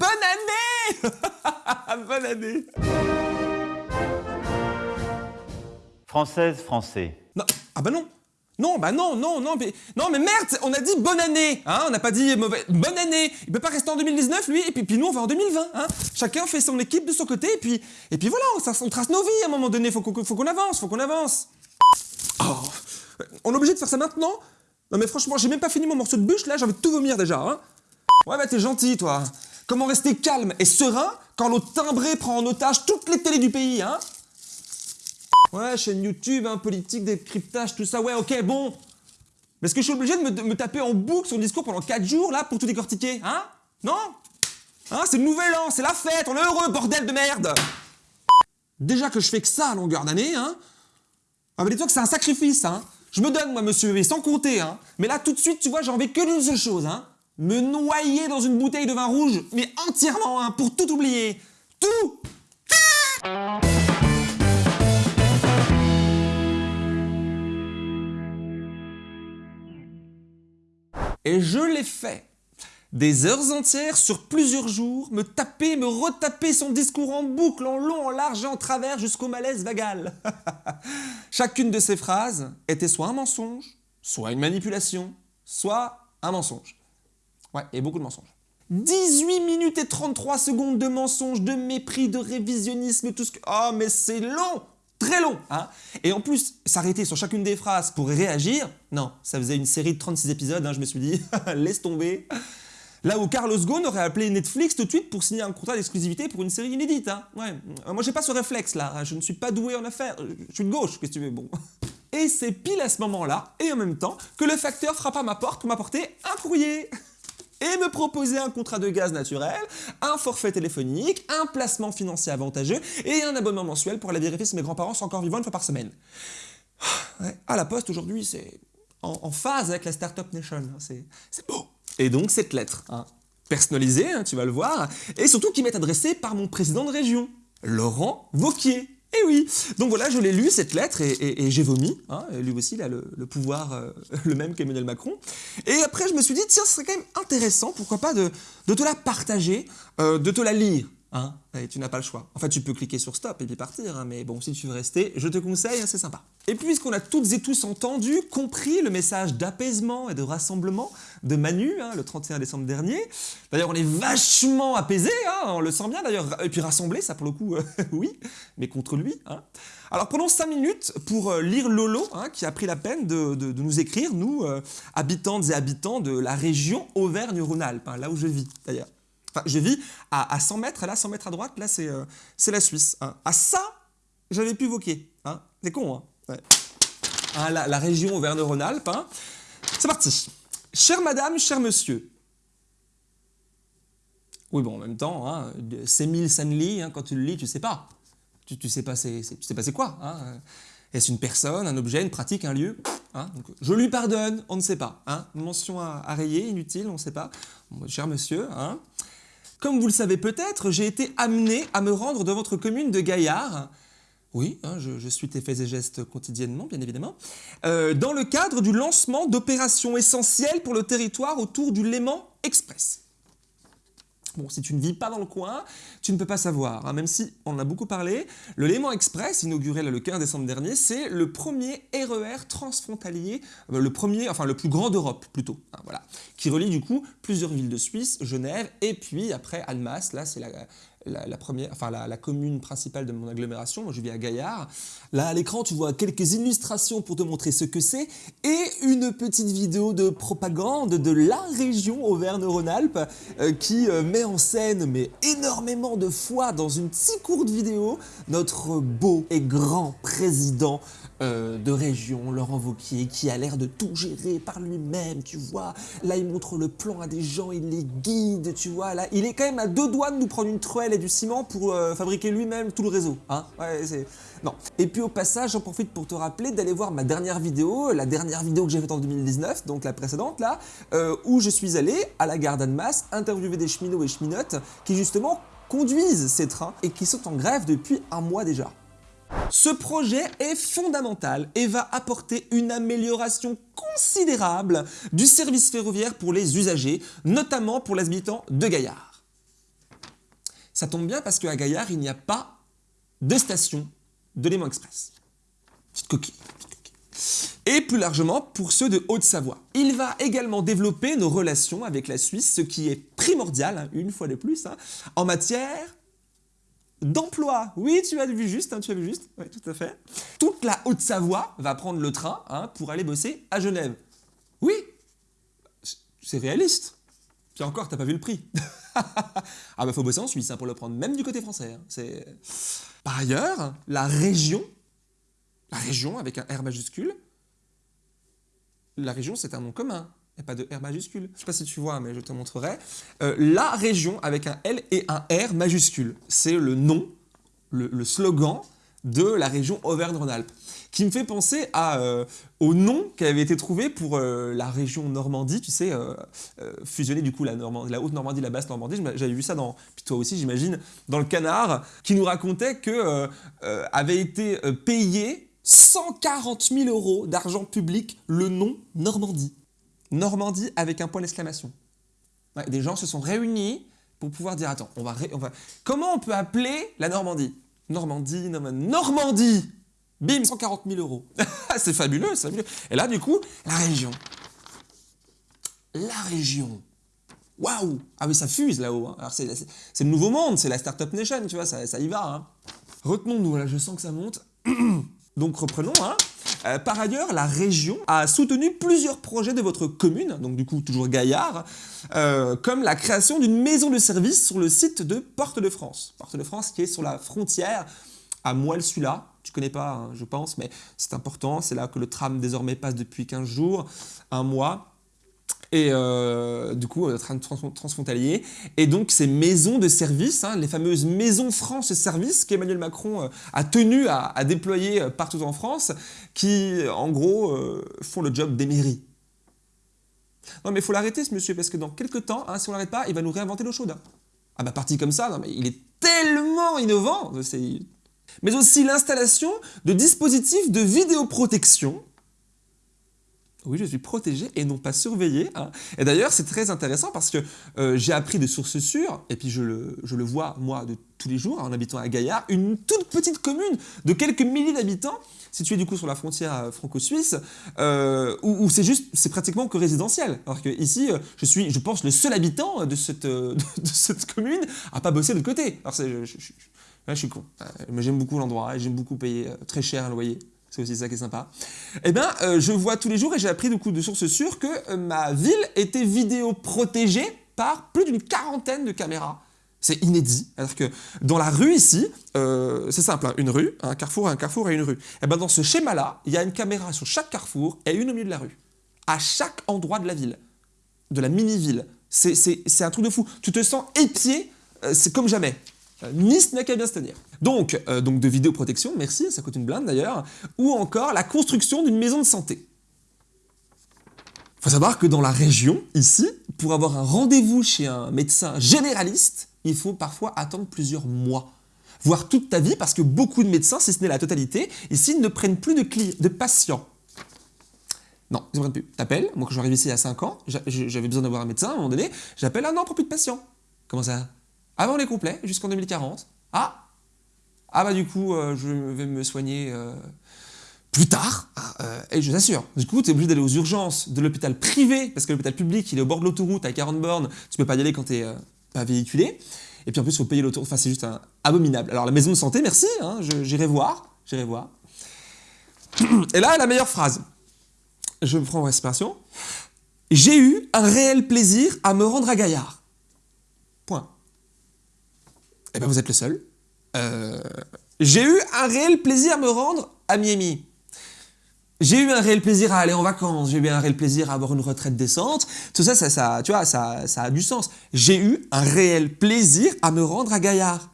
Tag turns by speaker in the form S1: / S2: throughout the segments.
S1: bonne année Bonne année
S2: Française, français.
S1: Non, ah bah non non, bah non, non, non, mais, non, mais merde, on a dit bonne année, hein, on n'a pas dit mauvaise, bonne année. Il peut pas rester en 2019, lui, et puis, puis nous, on va en 2020, hein. Chacun fait son équipe de son côté, et puis, et puis voilà, on, trace nos vies à un moment donné, faut qu'on faut qu'on avance, faut qu'on avance. Oh, on est obligé de faire ça maintenant Non mais franchement, j'ai même pas fini mon morceau de bûche, là, j'ai envie de tout vomir déjà, hein. Ouais, bah t'es gentil, toi. Comment rester calme et serein quand l'autre timbré prend en otage toutes les télés du pays, hein? Ouais, chaîne YouTube, hein, politique, décryptage, tout ça, ouais, ok, bon. Mais est-ce que je suis obligé de me, taper en boucle son discours pendant 4 jours, là, pour tout décortiquer Hein? Non? Hein, c'est le nouvel an, c'est la fête, on est heureux, bordel de merde! Déjà que je fais que ça à longueur d'année, hein. Ah, mais dis-toi que c'est un sacrifice, hein. Je me donne, moi, monsieur, et sans compter, hein. Mais là, tout de suite, tu vois, j'ai envie que d'une seule chose, hein Me noyer dans une bouteille de vin rouge, mais entièrement, hein, pour tout oublier Tout Et je l'ai fait. Des heures entières sur plusieurs jours, me taper, me retaper son discours en boucle, en long, en large et en travers jusqu'au malaise vagal. Chacune de ces phrases était soit un mensonge, soit une manipulation, soit un mensonge. Ouais, et beaucoup de mensonges. 18 minutes et 33 secondes de mensonges, de mépris, de révisionnisme, tout ce que... Oh, mais c'est long très long. Hein et en plus, s'arrêter sur chacune des phrases pour réagir, non, ça faisait une série de 36 épisodes, hein, je me suis dit, laisse tomber. Là où Carlos Ghosn aurait appelé Netflix tout de suite pour signer un contrat d'exclusivité pour une série inédite. Hein. Ouais. Euh, moi, j'ai pas ce réflexe là, je ne suis pas doué en affaires, je suis de gauche, qu'est-ce que tu veux, bon. Et c'est pile à ce moment-là, et en même temps, que le facteur frappe à ma porte pour m'apporter un courrier et me proposer un contrat de gaz naturel, un forfait téléphonique, un placement financier avantageux et un abonnement mensuel pour aller vérifier si mes grands-parents sont encore vivants une fois par semaine. Ouais, à la poste aujourd'hui, c'est en, phase avec la Startup Nation, hein, c'est beau. Et donc cette lettre, hein, personnalisée, hein, tu vas le voir, et surtout qui m'est adressée par mon président de région, Laurent Vauquier. Eh oui Donc voilà, je l'ai lu, cette lettre, et, j'ai vomi. Hein, lui aussi, il a le, pouvoir, euh, le même qu'Emmanuel Macron. Et après, je me suis dit, tiens, ce serait quand même intéressant, pourquoi pas, de, te la partager, euh, de te la lire. Hein et tu n'as pas le choix. En fait, tu peux cliquer sur stop et puis partir, hein, mais bon, si tu veux rester, je te conseille, hein, c'est sympa. Et puisqu'on a toutes et tous entendu, compris le message d'apaisement et de rassemblement de Manu, le 31 décembre dernier, d'ailleurs on est vachement apaisé, on le sent bien d'ailleurs, et puis rassemblé, ça pour le coup, euh, oui, mais contre lui. Alors prenons 5 minutes pour euh, lire Lolo, qui a pris la peine de, nous écrire, nous, euh, habitantes et habitants de la région Auvergne-Rhône-Alpes, là où je vis d'ailleurs. Enfin, je vis à, 100 mètres, là, 100 mètres à droite, là, c'est euh, la Suisse. Hein. À ça, j'avais pu voquer. Hein. C'est con, hein, hein la, région Auvergne-Rhône-Alpes. Hein. C'est parti. Chère madame, cher monsieur. Oui, bon, en même temps, hein, c'est mille Sanli, hein, quand tu le lis, tu sais pas. Tu, tu sais pas c'est quoi. Hein. Est-ce une personne, un objet, une pratique, un lieu Je lui pardonne, on ne sait pas. Hein Mention à, rayer, inutile, on ne sait pas. cher monsieur, hein comme vous le savez peut-être, j'ai été amené à me rendre dans votre commune de Gaillard, oui, hein, je, suis tes faits et gestes quotidiennement, bien évidemment, euh, dans le cadre du lancement d'opérations essentielles pour le territoire autour du Léman Express. Bon, si tu ne vis pas dans le coin, tu ne peux pas savoir, hein, même si on en a beaucoup parlé. Le Léman Express, inauguré le 15 décembre dernier, c'est le premier RER e transfrontalier, euh, le premier, enfin le plus grand d'Europe plutôt, hein, voilà, qui relie du coup plusieurs villes de Suisse, Genève, et puis après Almas, là c'est la, commune principale de mon agglomération, moi je vis à Gaillard. Là à l'écran tu vois quelques illustrations pour te montrer ce que c'est et une petite vidéo de propagande de la région Auvergne-Rhône-Alpes euh, qui euh, met en scène mais énormément de fois dans une si courte vidéo notre beau et grand président euh, de région, Laurent Vauquier, qui a l'air de tout gérer par lui-même, tu vois. Là, il montre le plan à des gens, il les guide, tu vois. Là, il est quand même à deux doigts de nous prendre une truelle et du ciment pour euh, fabriquer lui-même tout le réseau. Hein ouais, c'est... Non. Et puis au passage, j'en profite pour te rappeler d'aller voir ma dernière vidéo, la dernière vidéo que j'ai faite en 2019, donc la précédente là, euh, où je suis allé à la gare d'Annemasse interviewer des cheminots et cheminotes qui justement conduisent ces trains et qui sont en grève depuis un mois déjà. Ce projet est fondamental et va apporter une amélioration considérable du service ferroviaire pour les usagers, notamment pour les habitants de Gaillard. Ça tombe bien parce qu'à Gaillard, il n'y a pas de station de Léman Express. Petite coquille, petite coquille. Et plus largement, pour ceux de Haute-Savoie. Il va également développer nos relations avec la Suisse, ce qui est primordial, hein, une fois de plus, hein, en matière d'emploi. Oui, tu as vu juste, hein, tu as vu juste, oui, tout à fait. Toute la Haute-Savoie va prendre le train hein, pour aller bosser à Genève. Oui, c'est réaliste. Puis encore, t'as pas vu le prix. ah bah faut bosser en Suisse hein, pour le prendre, même du côté français. hein. C'est... Par ailleurs, la région, la région avec un R majuscule, la région c'est un nom commun, et pas de R majuscule. Je sais pas si tu vois, mais je te montrerai. Euh, la région avec un L et un R majuscule, c'est le nom, le, slogan de la région Auvergne-Rhône-Alpes, qui me fait penser euh, au nom qui avait été trouvé pour euh, la région Normandie, tu sais, fusionner du coup la, la Haute-Normandie, la Basse-Normandie. J'avais vu ça dans, puis toi aussi j'imagine, dans le Canard, qui nous racontait que avait été payé 140 000 euros d'argent public le nom Normandie. Normandie avec un point d'exclamation. Des gens se sont réunis pour pouvoir dire attends, on va, on va... comment on peut appeler la Normandie? Normandie, Norma- Normandie Bim, 140 000 euros. c'est fabuleux, c'est fabuleux. Et là, du coup, la région. La région. Waouh Ah oui, ça fuse là-haut. hein. Alors, c'est le nouveau monde, c'est la Startup Nation, tu vois, ça, ça y va. hein. Retenons-nous, là, je sens que ça monte. Donc, reprenons. Hein. Euh, par ailleurs, la région a soutenu plusieurs projets de votre commune, donc du coup toujours Gaillard, euh, comme la création d'une maison de service sur le site de Porte de France. Porte de France qui est sur la frontière à Moelle-Sula. Tu connais pas, hein, je pense, mais c'est important. C'est là que le tram désormais passe depuis 15 jours, un mois. Et euh, du coup, euh, trans- transfrontalier. Et donc, ces maisons de service, hein, les fameuses maisons France Service qu'Emmanuel Macron euh, a tenu à, déployer partout en France, qui, en gros, font le job des mairies. Non, mais il faut l'arrêter, ce monsieur, parce que dans quelques temps, hein, si on l'arrête pas, il va nous réinventer l'eau chaude. Ah bah, parti comme ça, non, mais il est tellement innovant. Mais aussi l'installation de dispositifs de vidéoprotection oui, je suis protégé et non pas surveillé. hein. Et d'ailleurs, c'est très intéressant parce que euh, j'ai appris de sources sûres, et puis je le, je le vois, moi, de tous les jours, en habitant à Gaillard, une toute petite commune de quelques milliers d'habitants, située du coup sur la frontière euh, franco-suisse, euh, où, c'est juste, c'est pratiquement que résidentiel. Alors que ici, je suis, je pense, le seul habitant de cette, de cette commune à pas bosser de l'autre côté. Alors je, là, je suis con. Mais j'aime beaucoup l'endroit et j'aime beaucoup payer très cher un loyer. C'est aussi ça qui est sympa. Eh bien, euh, je vois tous les jours et j'ai appris de sources sûres que euh, ma ville était vidéo protégée par plus d'une quarantaine de caméras. C'est inédit. C'est-à-dire que dans la rue ici, euh, c'est simple, hein, une rue, un carrefour, un carrefour et une rue. Et ben dans ce schéma-là, il y a une caméra sur chaque carrefour et une au milieu de la rue. À chaque endroit de la ville, de la mini-ville. C'est- un truc de fou. Tu te sens épié, c'est comme jamais. Euh, Nice n'a qu'à bien se tenir. Donc, euh, donc de vidéoprotection, merci, ça coûte une blinde d'ailleurs, ou encore la construction d'une maison de santé. Il faut savoir que dans la région, ici, pour avoir un rendez-vous chez un médecin généraliste, il faut parfois attendre plusieurs mois, voire toute ta vie, parce que beaucoup de médecins, si ce n'est la totalité, ici ne prennent plus de, de patients. Non, ils ne prennent plus. T'appelles, moi quand j'arrive ici il y a 5 ans, j'a- j'avais besoin d'avoir un médecin à un moment donné, j'appelle, ah non, pour plus de patients. Comment ça? Avant les complets, jusqu'en 2040. Ah Ah bah du coup, euh, je vais me soigner euh, plus tard. Ah, euh, et je t'assure, du coup, tu es obligé d'aller aux urgences de l'hôpital privé, parce que l'hôpital public, il est au bord de l'autoroute à 40 bornes, tu peux pas y aller quand tu es pas véhiculé. Et puis en plus, il faut payer l'autoroute. Enfin, c'est juste abominable. Alors la maison de santé, merci, hein, j'irai voir, j'irai voir. Et là, la meilleure phrase. Je me prends en respiration. J'ai eu un réel plaisir à me rendre à Gaillard. Point. Eh ben, vous êtes le seul. Euh, J'ai eu un réel plaisir à me rendre à Miami. J'ai eu un réel plaisir à aller en vacances. J'ai eu un réel plaisir à avoir une retraite décente. Tout ça, ça, tu vois, ça, ça a du sens. J'ai eu un réel plaisir à me rendre à Gaillard.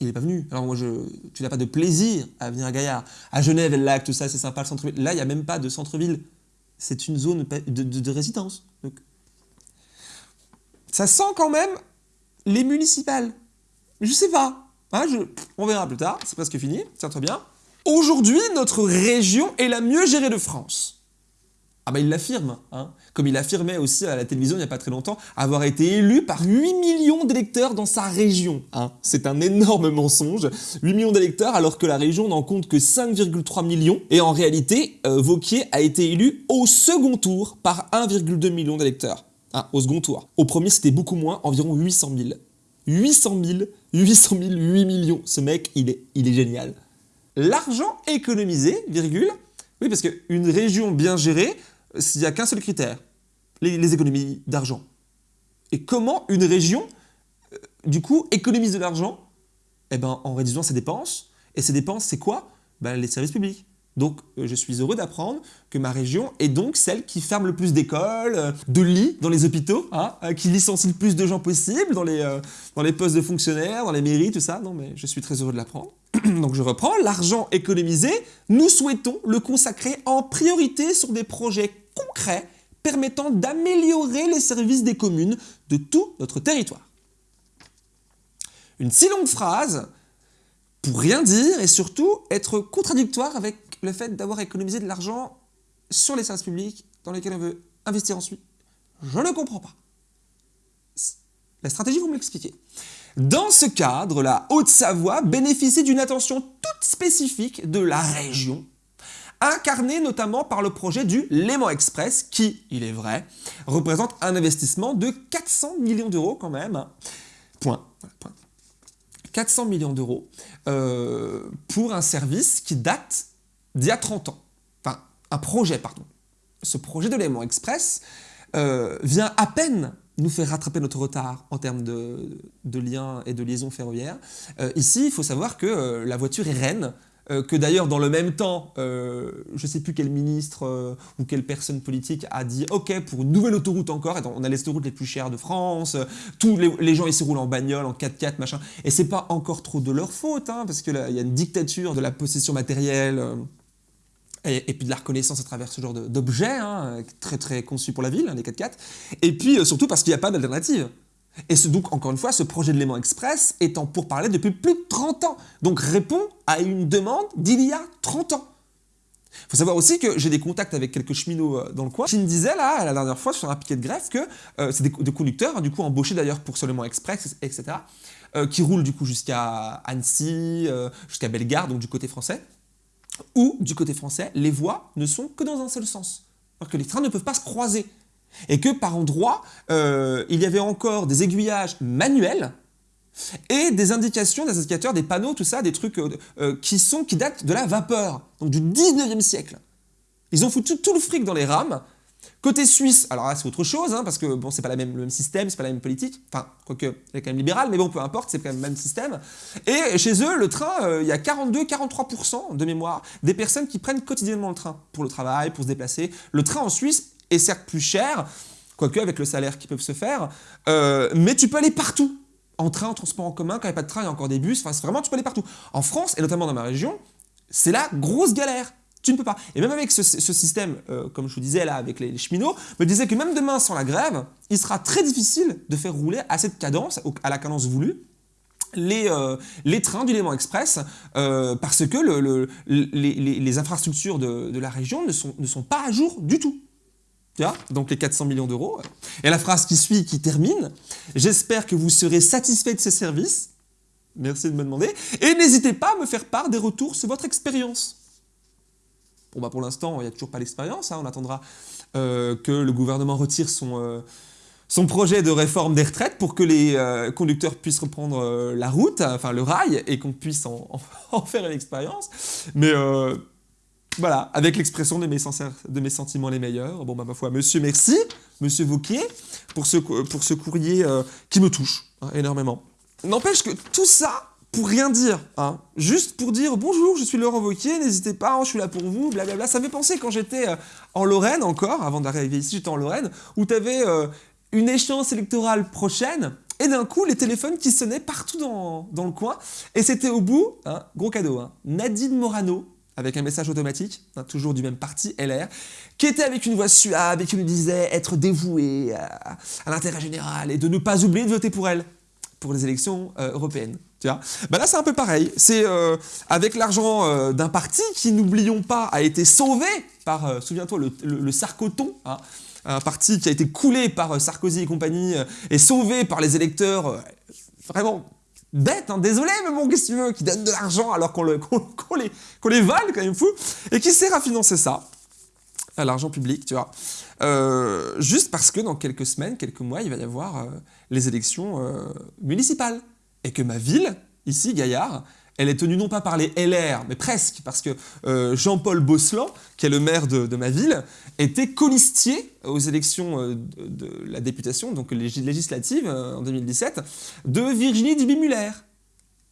S1: Il n'est pas venu. Alors moi, tu n'as pas de plaisir à venir à Gaillard. À Genève, le lac, tout ça, c'est sympa, le centre-ville. Là, il n'y a même pas de centre-ville. C'est une zone de, de- de résidence. Donc, ça sent quand même les municipales. Je sais pas. Hein, on verra plus tard. C'est presque fini. Tiens-toi bien. Aujourd'hui, notre région est la mieux gérée de France. Ah bah il l'affirme, hein. comme il affirmait aussi à la télévision il n'y a pas très longtemps, avoir été élu par 8 millions d'électeurs dans sa région. Hein. C'est un énorme mensonge, 8 millions d'électeurs alors que la région n'en compte que 5,3 millions. Et en réalité, euh, Vauquier a été élu au second tour par 1,2 million d'électeurs. Ah, au second tour. Au premier c'était beaucoup moins, environ 800 000. 800 000, 800 000, 8 millions. Ce mec, il est, il est génial. L'argent économisé, virgule, oui parce qu'une région bien gérée, s'il n'y a qu'un seul critère, les, économies d'argent. Et comment une région, euh, du coup, économise de l'argent? Eh ben, en réduisant ses dépenses. Et ses dépenses, c'est quoi? Ben, Les services publics. Donc, euh, je suis heureux d'apprendre que ma région est donc celle qui ferme le plus d'écoles, euh, de lits dans les hôpitaux, hein, qui licencie le plus de gens possible dans les, dans les postes de fonctionnaires, dans les mairies, tout ça. Non, mais je suis très heureux de l'apprendre. Donc je reprends, l'argent économisé, nous souhaitons le consacrer en priorité sur des projets concret permettant d'améliorer les services des communes de tout notre territoire. Une si longue phrase pour rien dire et surtout être contradictoire avec le fait d'avoir économisé de l'argent sur les services publics dans lesquels on veut investir ensuite. Je ne comprends pas. La stratégie, vous me l'expliquez. Dans ce cadre, la Haute-Savoie bénéficie d'une attention toute spécifique de la région incarné notamment par le projet du Léman Express, qui, il est vrai, représente un investissement de 400 millions d'euros quand même. Point. 400 millions d'euros euh, pour un service qui date d'il y a 30 ans. Enfin, un projet, pardon. Ce projet de Léman Express euh, vient à peine nous faire rattraper notre retard en termes de, liens et de liaisons ferroviaires. Euh, ici, il faut savoir que la voiture est reine euh, que d'ailleurs dans le même temps, euh, je ne sais plus quel ministre euh, ou quelle personne politique a dit « Ok, pour une nouvelle autoroute encore, on a les autoroutes les plus chères de France, tous les, gens ici roulent en bagnole, en 4x4, machin. » Et c'est pas encore trop de leur faute, hein, parce qu'il y a une dictature de la possession matérielle et, puis de la reconnaissance à travers ce genre d'objets, hein, très très conçus pour la ville, hein, les 4x4. Et puis surtout parce qu'il n'y a pas d'alternative. Et donc, encore une fois, ce projet de Léman Express étant pour parler depuis plus de 30 ans. Donc répond à une demande d'il y a 30 ans. Il faut savoir aussi que j'ai des contacts avec quelques cheminots euh, dans le coin qui me disaient là, la dernière fois sur un piquet de greffe, que euh, c'est des, conducteurs, hein, du coup embauchés d'ailleurs pour Léman Express, etc., euh, qui roulent du coup jusqu'à Annecy, jusqu'à Bellegarde, donc du côté français, où du côté français, les voies ne sont que dans un seul sens. Alors que les trains ne peuvent pas se croiser et que par endroits, euh, il y avait encore des aiguillages manuels et des indications, des indicateurs, des panneaux, tout ça, des trucs euh, euh, qui, qui datent de la vapeur, donc du 19e siècle. Ils ont foutu tout le fric dans les rames. Côté suisse, alors là c'est autre chose, hein, parce que bon, c'est pas la même, le même système, c'est pas la même politique, enfin, quoique, c'est quand même libéral, mais bon, peu importe, c'est quand même le même système. Et chez eux, le train, il y a 42-43% de mémoire des personnes qui prennent quotidiennement le train pour le travail, pour se déplacer. Le train en Suisse est certes plus cher, quoique avec le salaire qui peuvent se faire, euh, mais tu peux aller partout. En train, en transport en commun, quand il n'y a pas de train, il y a encore des bus, enfin vraiment tu peux aller partout. En France, et notamment dans ma région, c'est la grosse galère. Tu ne peux pas. Et même avec ce, système, euh, comme je vous disais là, avec les, cheminots, me disait que même demain, sans la grève, il sera très difficile de faire rouler à cette cadence, à la cadence voulue, les, euh, trains du Léman Express parce que le, les, infrastructures de, la région ne sont, pas à jour du tout donc les 400 millions d'euros. Et la phrase qui suit, qui termine, j'espère que vous serez satisfait de ces services. Merci de me demander. Et n'hésitez pas à me faire part des retours sur votre expérience. Bon bah pour l'instant, il n'y a toujours pas l'expérience, hein. on attendra euh, que le gouvernement retire son, euh, son projet de réforme des retraites pour que les euh, conducteurs puissent reprendre la route, enfin le rail, et qu'on puisse en, en, faire une expérience. Mais voilà, avec l'expression de, de, mes sentiments les meilleurs. Bon, bah, ma foi, monsieur, merci, monsieur Vauquier, pour ce, pour ce courrier qui me touche hein, énormément. N'empêche que tout ça, pour rien dire, hein, juste pour dire bonjour, je suis Laurent Vauquier, n'hésitez pas, je suis là pour vous, blablabla. Ça me fait penser quand j'étais euh, en Lorraine encore, avant d'arriver ici, j'étais en Lorraine, où tu avais euh, une échéance électorale prochaine, et d'un coup, les téléphones qui sonnaient partout dans, dans le coin, et c'était au bout, hein, gros cadeau, Nadine Morano, avec un message automatique, hein, toujours du même parti, LR, qui était avec une voix suave et qui nous disait être dévoué à, l'intérêt général et de ne pas oublier de voter pour elle. Pour les élections euh, européennes. Tu vois bah là, c'est un peu pareil. C'est euh, avec l'argent euh, d'un parti qui, n'oublions pas, a été sauvé par, souviens-toi, le, Sarkoton, hein, un parti qui a été coulé par Sarkozy et compagnie et sauvé par les électeurs vraiment bêtes, hein, désolé, mais bon, qu'est-ce que tu veux, qui donnent de l'argent alors qu'on les, les vole, quand même fou, et qui sert à financer ça à l'argent public, tu vois. Euh, juste parce que dans quelques semaines, quelques mois, il va y avoir euh, les élections euh, municipales. Et que ma ville, ici, Gaillard, elle est tenue non pas par les LR, mais presque, parce que Jean-Paul Bosselan, qui est le maire de, ma ville, était colistier aux élections de, la députation, donc législative en 2017, de Virginie Duby-Muller,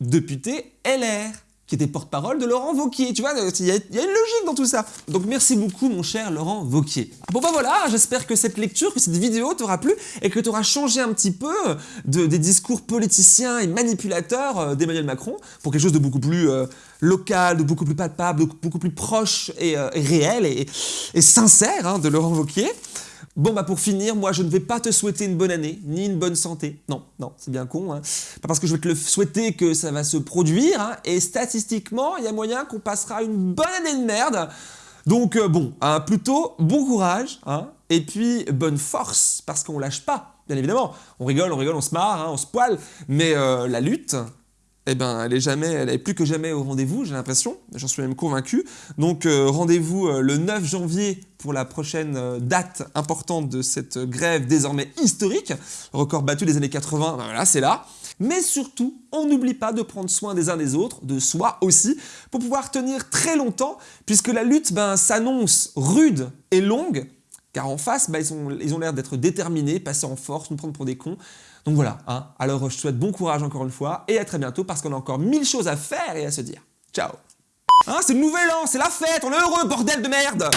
S1: députée LR qui était porte-parole de Laurent Vauquier. Tu vois, il y, a une logique dans tout ça. Donc merci beaucoup mon cher Laurent Vauquier. Bon bah voilà, j'espère que cette lecture, que cette vidéo t'aura plu et que t'auras changé un petit peu de, des discours politiciens et manipulateurs euh, d'Emmanuel Macron pour quelque chose de beaucoup plus euh, local, de beaucoup plus palpable, de beaucoup plus proche et, euh, réel et, sincère hein, de Laurent Vauquier. Bon, bah pour finir, moi je ne vais pas te souhaiter une bonne année, ni une bonne santé. Non, non, c'est bien con. Hein. Pas parce que je vais te le souhaiter que ça va se produire. Hein. Et statistiquement, il y a moyen qu'on passera une bonne année de merde. Donc euh, bon, hein, plutôt bon courage. et puis bonne force, parce qu'on lâche pas, bien évidemment. On rigole, on rigole, on se marre, on se poile. Mais euh, la lutte, eh ben, elle est jamais, elle est plus que jamais au rendez-vous, j'ai l'impression, j'en suis même convaincu. Donc euh, rendez-vous euh, le 9 janvier pour la prochaine euh, date importante de cette grève désormais historique, record battu des années 80, ben voilà, c'est là. Mais surtout, on n'oublie pas de prendre soin des uns des autres, de soi aussi, pour pouvoir tenir très longtemps, puisque la lutte ben, s'annonce rude et longue, car en face, ben, ils ont l'air d'être déterminés, passer en force, nous prendre pour des cons. Donc voilà, hein. alors je te souhaite bon courage encore une fois et à très bientôt parce qu'on a encore mille choses à faire et à se dire. Ciao hein, C'est le nouvel an, c'est la fête, on est heureux, bordel de merde